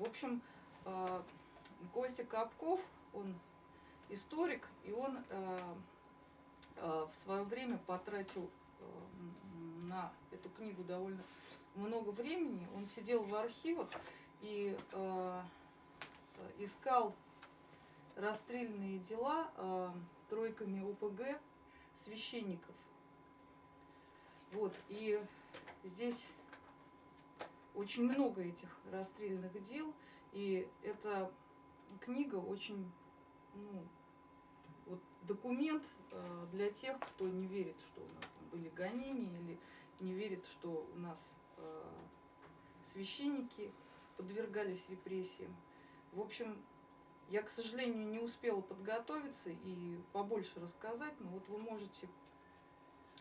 В общем, э, Костя Капков, он историк, и он э, э, в свое время потратил на эту книгу довольно много времени. Он сидел в архивах и искал расстрельные дела тройками ОПГ священников. Вот, и здесь очень много этих расстрельных дел, и эта книга очень, ну, вот документ э, для тех, кто не верит, что у нас там были гонения, или не верит, что у нас э, священники подвергались репрессиям. В общем, я, к сожалению, не успела подготовиться и побольше рассказать, но вот вы можете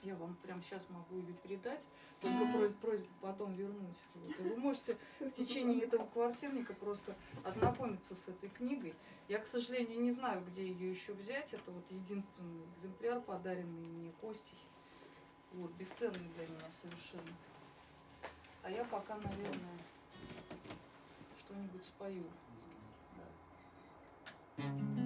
я вам прямо сейчас могу ее передать, только просьба, просьба потом вернуть. Вот. И вы можете в течение этого квартирника просто ознакомиться с этой книгой. Я, к сожалению, не знаю, где ее еще взять. Это вот единственный экземпляр, подаренный мне Костей. Вот, бесценный для меня совершенно. А я пока, наверное, что-нибудь спою. Да.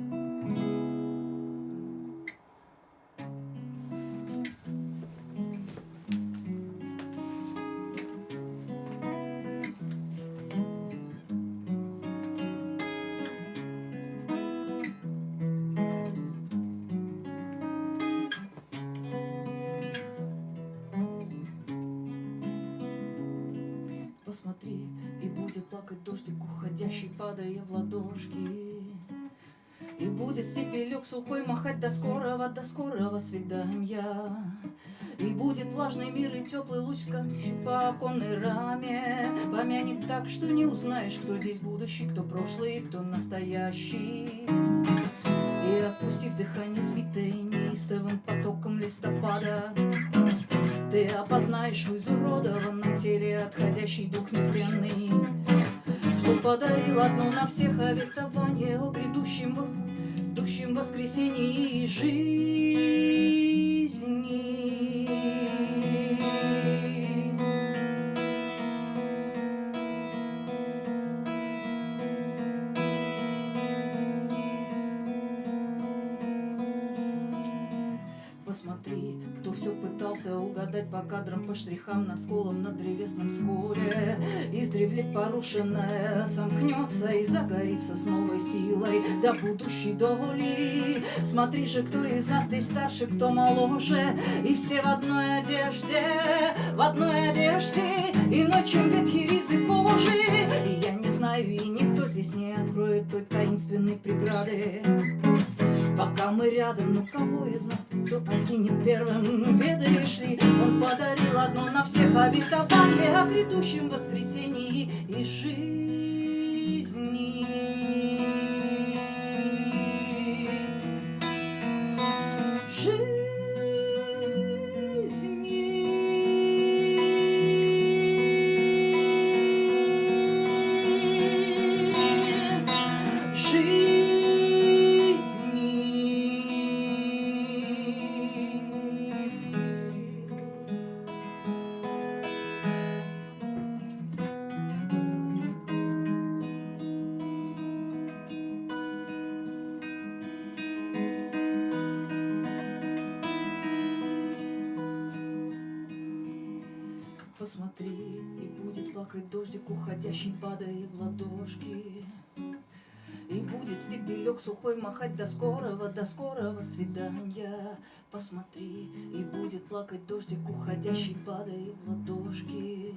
Посмотри И будет плакать дождик, уходящий, падая в ладошки. И будет степелек сухой махать до скорого, до скорого свидания. И будет влажный мир и теплый луч, скачущий по оконной раме. Помянет так, что не узнаешь, кто здесь будущий, кто прошлый, кто настоящий. И отпустив дыхание сбитое неистовым потоком листопада ты опознаешь в изуродованном теле отходящий дух нетленный, Что подарил одно на всех обетование о грядущем, грядущем воскресении и жизни. Кадрам, по штрихам, на сколам на древесном сколе. Издревле порушенное сомкнется и загорится с новой силой до будущей доли. Смотри же, кто из нас ты старше, кто моложе, и все в одной одежде, в одной одежде, иной, чем ветхий язык кожи. И я не знаю, и никто здесь не откроет той таинственной преграды. Пока мы рядом, ну кого из нас кто покинет первым, ведаешь ли, он подарил одно на всех обетование о грядущем воскресении и жизни. Уходящий, падая в ладошки. И будет стебелек сухой махать до скорого, до скорого свидания. Посмотри, и будет плакать дождик, уходящий, падая в ладошки.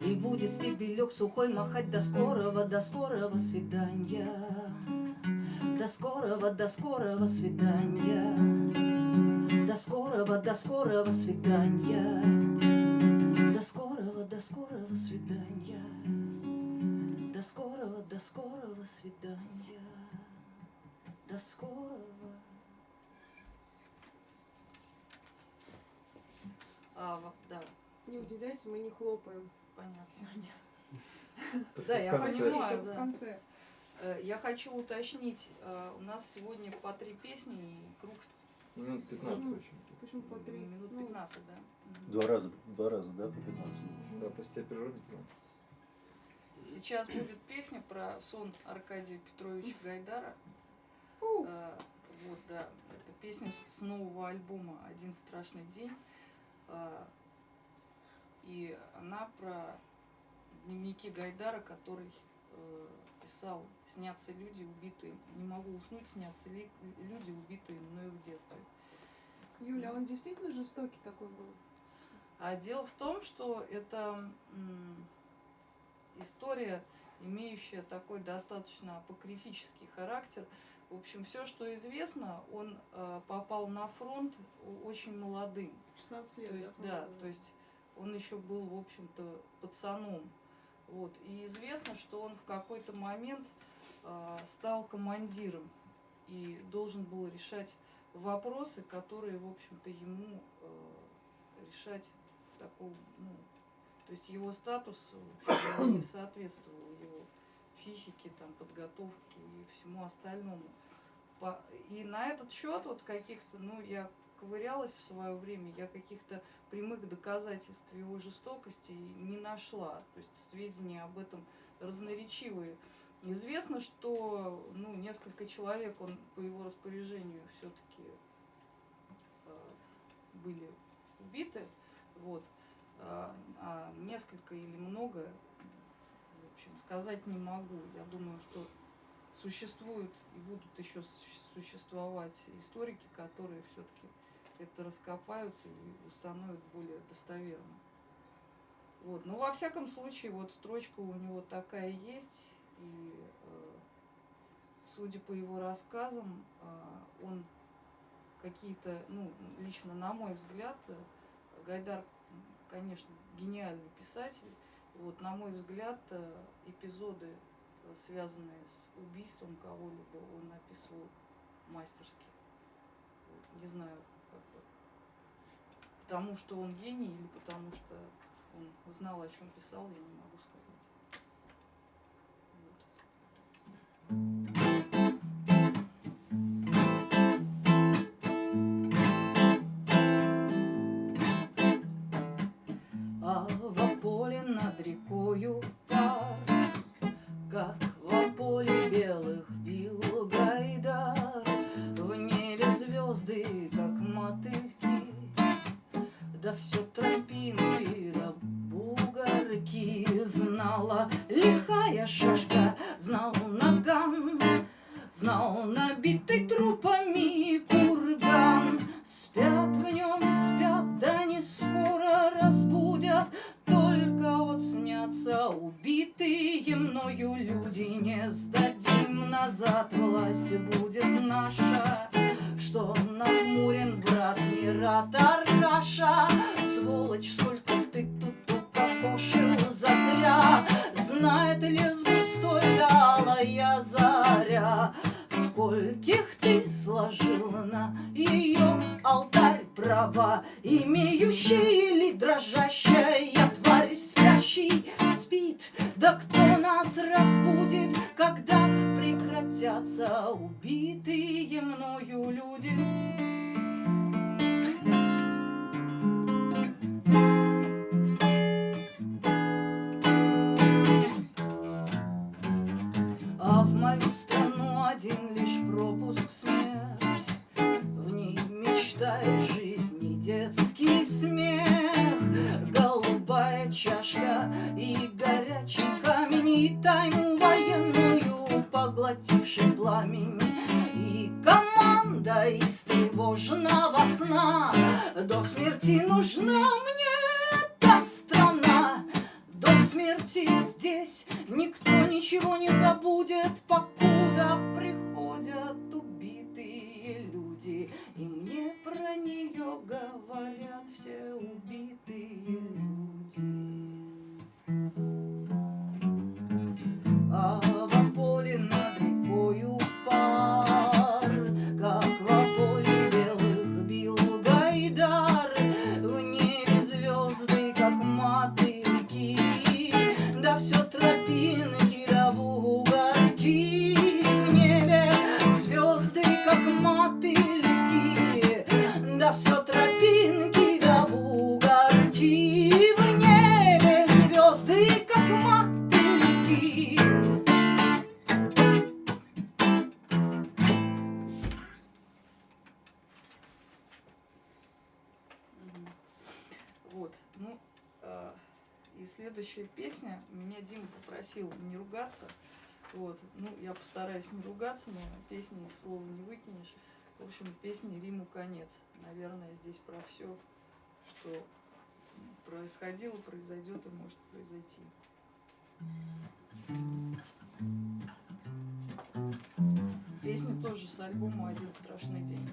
И будет стебелек сухой махать до скорого, до скорого свидания. До скорого, до скорого свидания. До скорого, до скорого свидания скорого, до скорого свидания. До скорого, до скорого свидания. До скорого. А, да. Не удивляйся, мы не хлопаем. Понятно. Сегодня. Да, я понимаю, в да. конце. Э, я хочу уточнить, э, у нас сегодня по три песни и круг Минут 15 Почему? очень. Почему по три? минут Ну, 15, да? Мгм. Два раза, два раза, да, по 15? Да, после тебя перерыв сделаем. Сейчас будет песня про сон Аркадия Петровича Гайдара. А, Вот, да. Это песня с нового альбома «Один страшный день». А, И она про дневники Гайдара, который э, писал «Снятся люди, убитые». Не могу уснуть, снятся ли- люди, убитые мною в детстве. Юля, он действительно жестокий такой был? А дело в том, что это история, имеющая такой достаточно апокрифический характер. В общем, все, что известно, он э, попал на фронт очень молодым. 16 лет, То есть, да, да, то есть он еще был, в общем-то, пацаном. Вот. И известно, что он в какой-то момент э, стал командиром и должен был решать вопросы, которые, в общем-то, ему э, решать в таком, ну, то есть его статус общем, не соответствовал его психике, там, подготовке и всему остальному. И на этот счет вот каких-то, ну, я ковырялась в свое время, я каких-то прямых доказательств его жестокости не нашла. То есть сведения об этом разноречивые. Известно, что ну, несколько человек он по его распоряжению все-таки были убиты. Вот. А, а несколько или много, в общем, сказать не могу. Я думаю, что существуют и будут еще существовать историки, которые все-таки это раскопают и установят более достоверно. Вот. Но во всяком случае, вот строчка у него такая есть, и э, судя по его рассказам, э, он какие-то, ну, лично на мой взгляд, э, Гайдар, конечно, гениальный писатель. Вот, на мой взгляд, э, эпизоды, э, связанные с убийством кого-либо, он описывал мастерски. Вот, не знаю, как бы, потому что он гений или потому что он знал, о чем писал, я не могу сказать. Звезды, как мотыльки, Да все тропинки, да бугорки Знала лихая шашка, знал наган, Знал набитый трупами курган. Спят в нем, спят, да не скоро разбудят, Только вот снятся убитые мною люди. Не сдадим назад, власть будет наша, Мират Аркаша. Сволочь, сколько ты тут укокошил зазря, Знает лес густой алая заря, Скольких ты сложил на ее алтарь права, Имеющие ли дрожащая тварь спящий спит? Да кто нас разбудит, когда прекратятся убитые мною люди? Пропуск смерть. В ней мечтает жизни детский смех. Голубая чашка и горячий камень И тайну военную поглотивший пламень. И команда из тревожного сна. До смерти нужна мне смерти здесь никто ничего не забудет, покуда приходят убитые люди. И мне про нее говорят все Дима попросил не ругаться. Вот. Ну, я постараюсь не ругаться, но песни слова не выкинешь. В общем, песни Риму конец. Наверное, здесь про все, что происходило, произойдет и может произойти. Песня тоже с альбома «Один страшный день».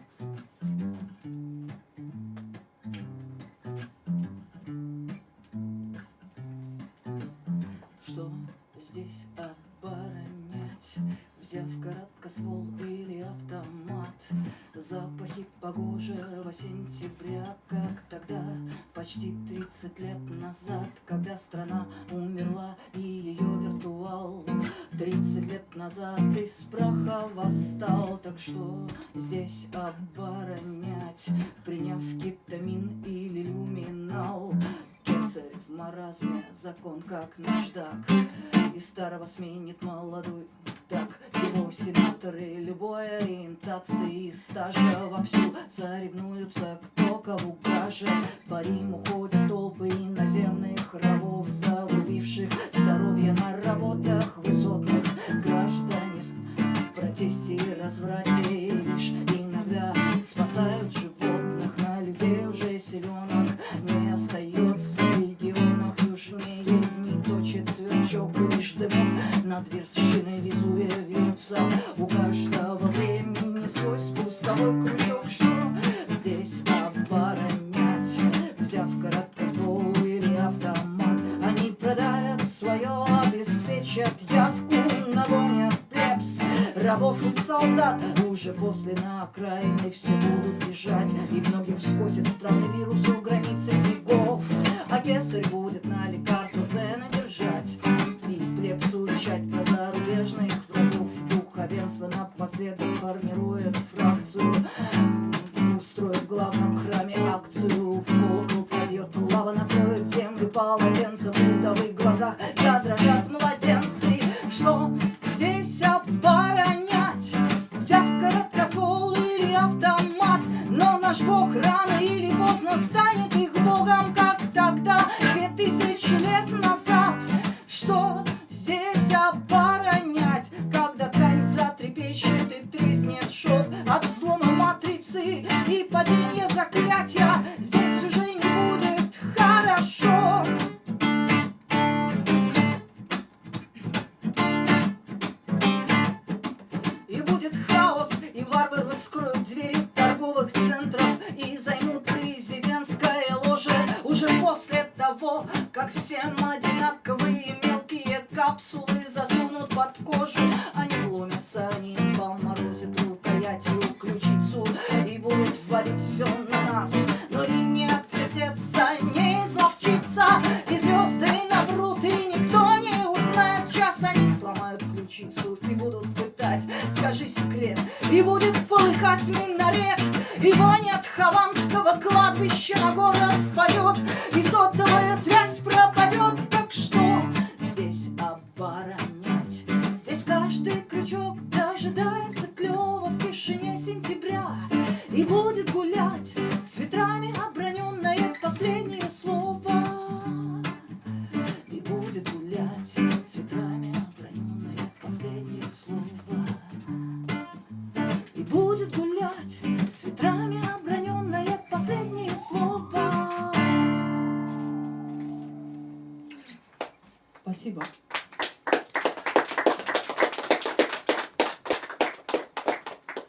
Здесь оборонять? Взяв короткоствол или автомат Запахи погожего сентября Как тогда, почти 30 лет назад Когда страна умерла и ее виртуал. 30 лет назад из праха восстал. Так что здесь оборонять? Приняв кетамин или люминал. Кесарь маразме, закон как наждак. И старого сменит молодой так Его сенаторы любой ориентации. И стажа Вовсю соревнуются, кто кого гаже По Риму ходят толпы иноземных рабов Загубивших здоровье на работах высотных Граждане в протесте и разврате Лишь иногда спасают животных. На людей уже селенок не остается Над вершиной Везувия вьется У каждого времени свой спусковой крючок Что здесь оборонять? Взяв короткоствол или автомат Они продавят свое, обеспечат. Явку Нагонят плебс, рабов и солдат. Уже после на окраины все будут бежать. И многих скосит вирус у границы снегов. А кесарь будет на лекарства цены держать И плебсу вещать про зарубежных врагов. Духовенство напоследок сформирует фракцию. Устроит в главном храме акцию. В колокол польет лава, накроет землю полотенцем. У вдовы глазах задрожат младенцы. Что полыхать минарет И вонь от хаванского кладбища на город